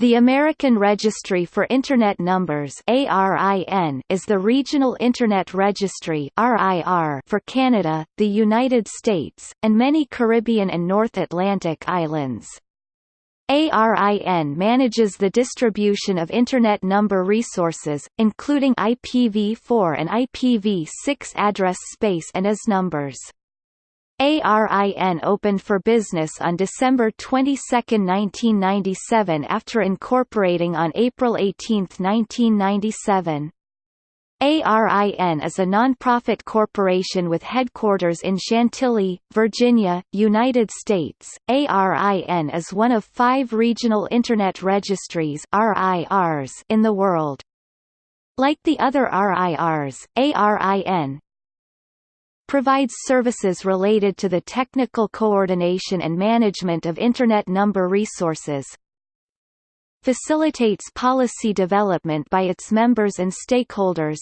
The American Registry for Internet Numbers is the regional Internet Registry for Canada, the United States, and many Caribbean and North Atlantic islands. ARIN manages the distribution of Internet number resources, including IPv4 and IPv6 address space and AS numbers. ARIN opened for business on December 22, 1997 after incorporating on April 18, 1997. ARIN is a nonprofit corporation with headquarters in Chantilly, Virginia, United States. ARIN is one of five regional Internet registries in the world. Like the other RIRs, ARIN, provides services related to the technical coordination and management of Internet number resources, facilitates policy development by its members and stakeholders,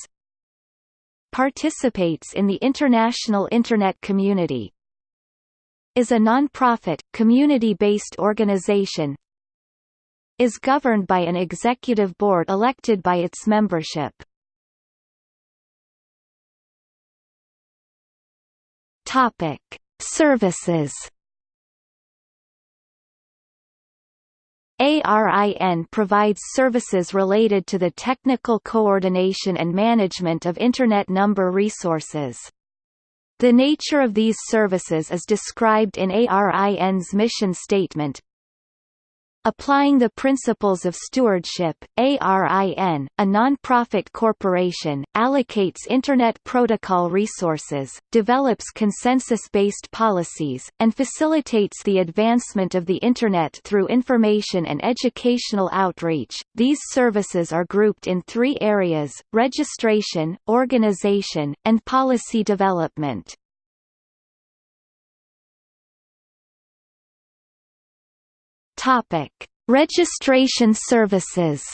participates in the international Internet community, is a non-profit, community-based organization, is governed by an executive board elected by its membership. Topic: Services. ARIN provides services related to the technical coordination and management of Internet number resources. The nature of these services is described in ARIN's mission statement, Applying the principles of stewardship, ARIN, a non-profit corporation, allocates Internet Protocol resources, develops consensus-based policies, and facilitates the advancement of the Internet through information and educational outreach. These services are grouped in three areas, registration, organization, and policy development. Topic: Registration services.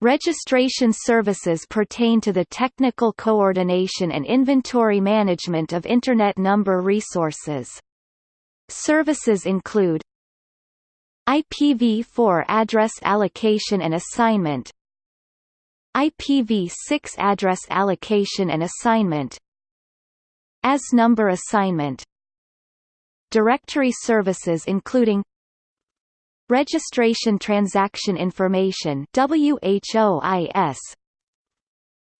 Registration services pertain to the technical coordination and inventory management of Internet number resources. Services include IPv4 address allocation and assignment IPv6 address allocation and assignment AS number assignment Directory services including Registration Transaction Information WHOIS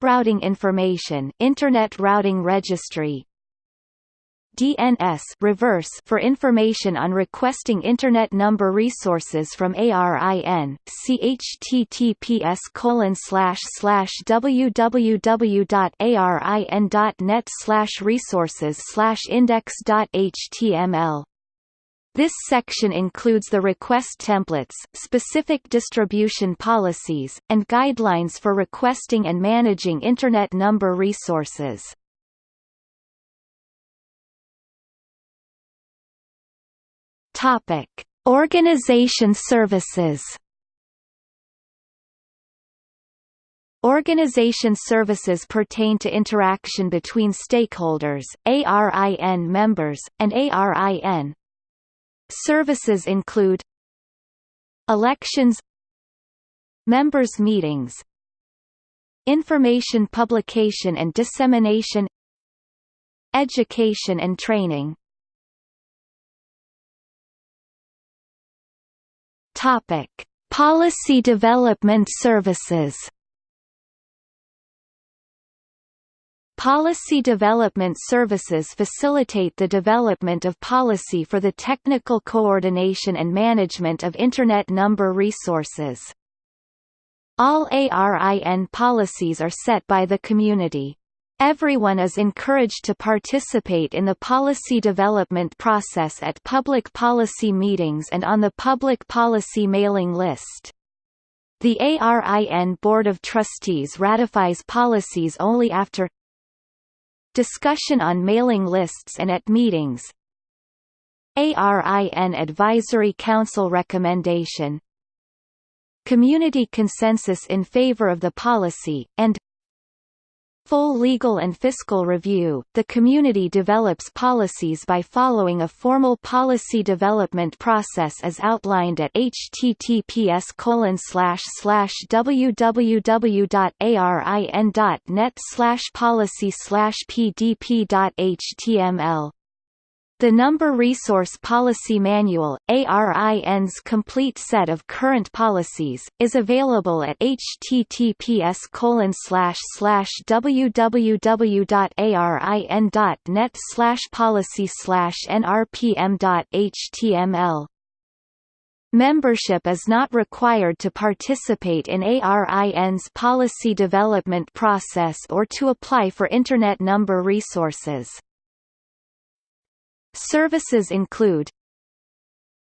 Routing Information Internet Routing Registry DNS reverse for information on requesting Internet number resources from ARIN, https colon slash slash www.arin.net slash resources slash index.html. This section includes the request templates, specific distribution policies, and guidelines for requesting and managing Internet number resources. Topic: Organization services. Organization services pertain to interaction between stakeholders, ARIN members, and ARIN. Services include Elections Members' meetings Information publication and dissemination Education and training Topic: Policy Development Services. Policy development services facilitate the development of policy for the technical coordination and management of Internet number resources. All ARIN policies are set by the community. Everyone is encouraged to participate in the policy development process at public policy meetings and on the public policy mailing list. The ARIN Board of Trustees ratifies policies only after discussion on mailing lists and at meetings ARIN Advisory Council recommendation community consensus in favor of the policy, and full legal and fiscal review. The community develops policies by following a formal policy development process as outlined at https www.arin.net policy pdp.html the Number Resource Policy Manual, ARIN's complete set of current policies, is available at https www.arin.net policy nrpm.html. Membership is not required to participate in ARIN's policy development process or to apply for Internet number resources. Services include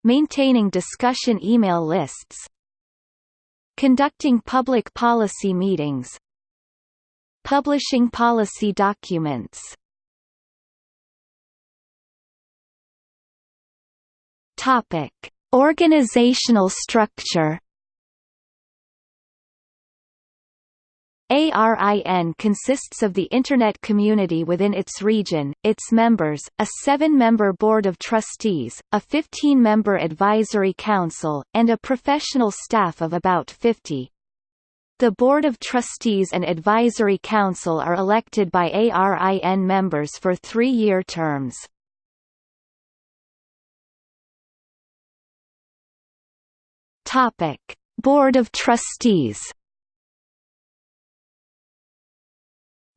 Maintaining discussion email lists Conducting public policy meetings Publishing policy documents Topic. Organizational structure ARIN consists of the Internet community within its region, its members, a seven-member board of trustees, a 15-member advisory council, and a professional staff of about 50. The Board of Trustees and Advisory Council are elected by ARIN members for three-year terms. Board of Trustees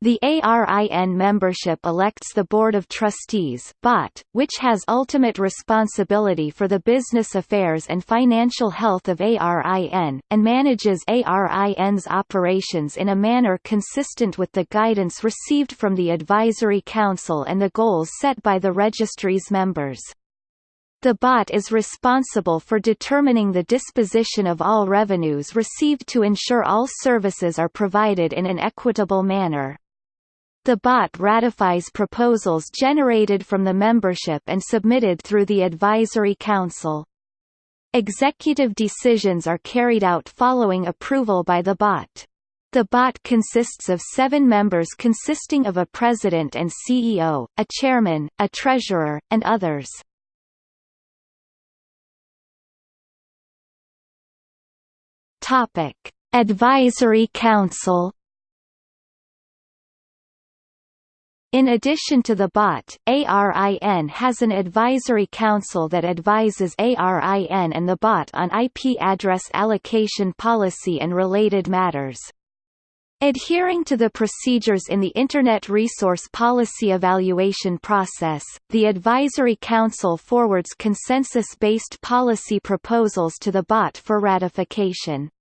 The ARIN membership elects the Board of Trustees BOT, which has ultimate responsibility for the business affairs and financial health of ARIN, and manages ARIN's operations in a manner consistent with the guidance received from the Advisory Council and the goals set by the registry's members. The BOT is responsible for determining the disposition of all revenues received to ensure all services are provided in an equitable manner. The BOT ratifies proposals generated from the membership and submitted through the Advisory Council. Executive decisions are carried out following approval by the BOT. The BOT consists of seven members consisting of a president and CEO, a chairman, a treasurer, and others. Advisory Council In addition to the BOT, ARIN has an advisory council that advises ARIN and the BOT on IP address allocation policy and related matters. Adhering to the procedures in the Internet Resource Policy Evaluation process, the Advisory Council forwards consensus-based policy proposals to the BOT for ratification.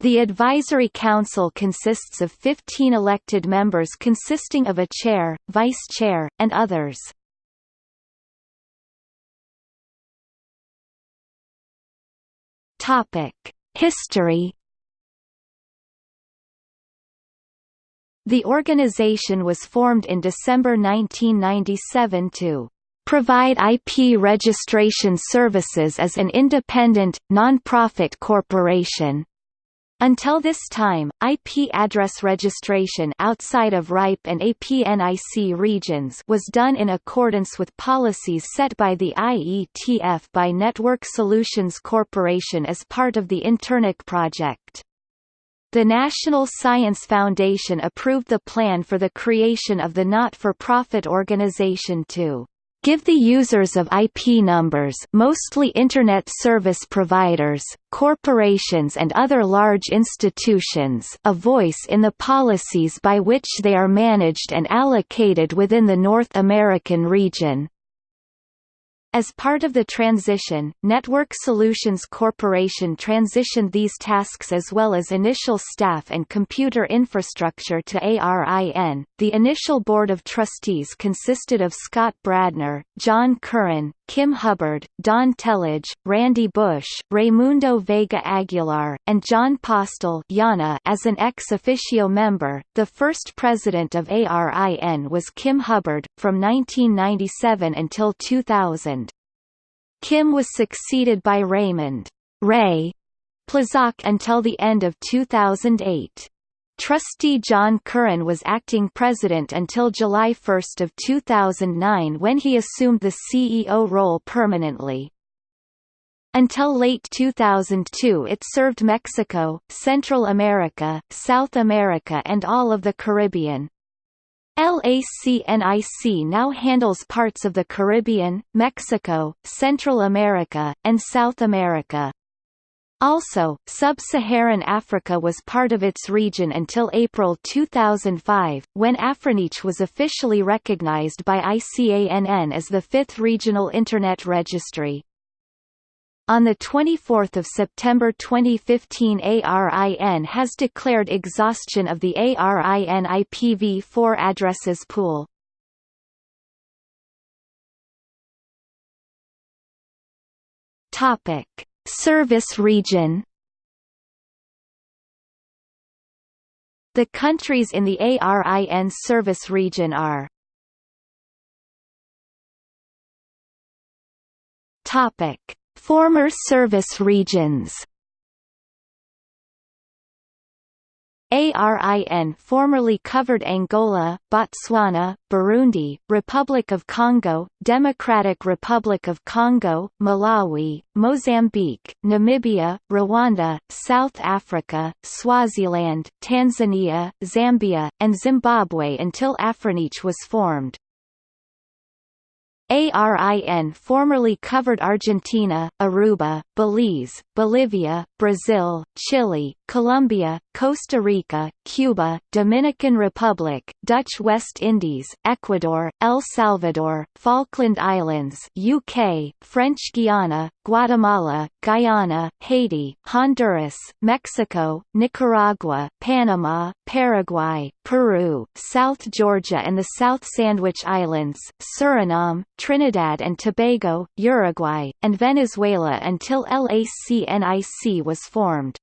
The Advisory Council consists of 15 elected members consisting of a chair, vice-chair, and others. History. The organization was formed in December 1997 to provide IP registration services as an independent, non-profit corporation. Until this time, IP address registration outside of RIPE and APNIC regions was done in accordance with policies set by the IETF by Network Solutions Corporation as part of the Internic project. The National Science Foundation approved the plan for the creation of the not-for-profit organization to give the users of IP numbers mostly Internet service providers, corporations and other large institutions a voice in the policies by which they are managed and allocated within the North American region. As part of the transition, Network Solutions Corporation transitioned these tasks as well as initial staff and computer infrastructure to ARIN. The initial board of trustees consisted of Scott Bradner, John Curran, Kim Hubbard, Don Telage, Randy Bush, Raimundo Vega Aguilar, and Jon Postel IANA as an ex officio member. The first president of ARIN was Kim Hubbard, from 1997 until 2000. Kim was succeeded by Raymond Ray Plzak until the end of 2008. Trustee John Curran was acting president until July 1 of 2009 when he assumed the CEO role permanently. Until late 2002 it served Mexico, Central America, South America and all of the Caribbean. LACNIC now handles parts of the Caribbean, Mexico, Central America, and South America. Also, sub-Saharan Africa was part of its region until April 2005, when AfriNIC was officially recognized by ICANN as the fifth regional Internet registry. On 24 September 2015 ARIN has declared exhaustion of the ARIN IPv4 addresses pool. Topic: Service region. The countries in the ARIN service region are Topic. Former service regions ARIN formerly covered Angola, Botswana, Burundi, Republic of Congo, Democratic Republic of Congo, Malawi, Mozambique, Namibia, Rwanda, South Africa, Swaziland, Tanzania, Zambia, and Zimbabwe until AfriNIC was formed. ARIN formerly covered Argentina, Aruba, Belize, Bolivia, Brazil, Chile, Colombia, Costa Rica, Cuba, Dominican Republic, Dutch West Indies, Ecuador, El Salvador, Falkland Islands UK, French Guiana, Guatemala, Guyana, Haiti, Honduras, Mexico, Nicaragua, Panama, Paraguay, Peru, South Georgia and the South Sandwich Islands, Suriname, Trinidad and Tobago, Uruguay, and Venezuela until LACNIC was formed.